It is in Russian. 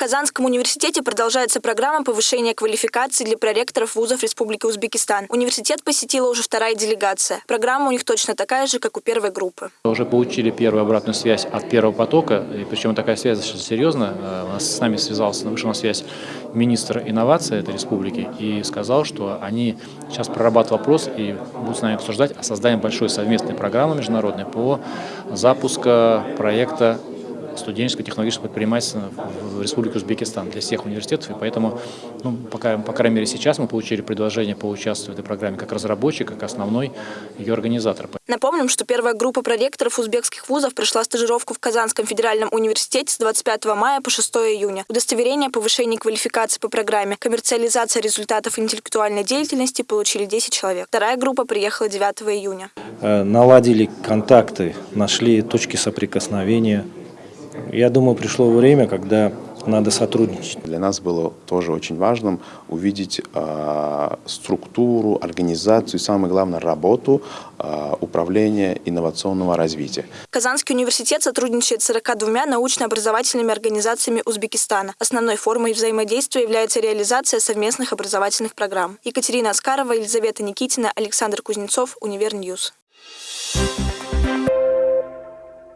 Казанском университете продолжается программа повышения квалификации для проректоров вузов Республики Узбекистан. Университет посетила уже вторая делегация. Программа у них точно такая же, как у первой группы. Уже получили первую обратную связь от первого потока, и причем такая связь достаточно серьезная. Э, У нас с нами связался, вышел на связь министр инноваций этой республики и сказал, что они сейчас прорабатывают вопрос и будут с нами обсуждать о создании большой совместной программы международной по запуску проекта студенческого технологического предпринимательства в Республике Узбекистан для всех университетов. И поэтому, ну, пока, по крайней мере, сейчас мы получили предложение поучаствовать в этой программе как разработчик, как основной ее организатор. Напомним, что первая группа проректоров узбекских вузов прошла стажировку в Казанском федеральном университете с 25 мая по 6 июня. Удостоверение о повышении квалификации по программе «Коммерциализация результатов интеллектуальной деятельности» получили 10 человек. Вторая группа приехала 9 июня. Э, наладили контакты, нашли точки соприкосновения. Я думаю, пришло время, когда надо сотрудничать. Для нас было тоже очень важным увидеть э, структуру, организацию и, самое главное, работу э, управления инновационного развития. Казанский университет сотрудничает с 42 научно-образовательными организациями Узбекистана. Основной формой взаимодействия является реализация совместных образовательных программ. Екатерина Аскарова, Елизавета Никитина, Александр Кузнецов, Univer News. Thank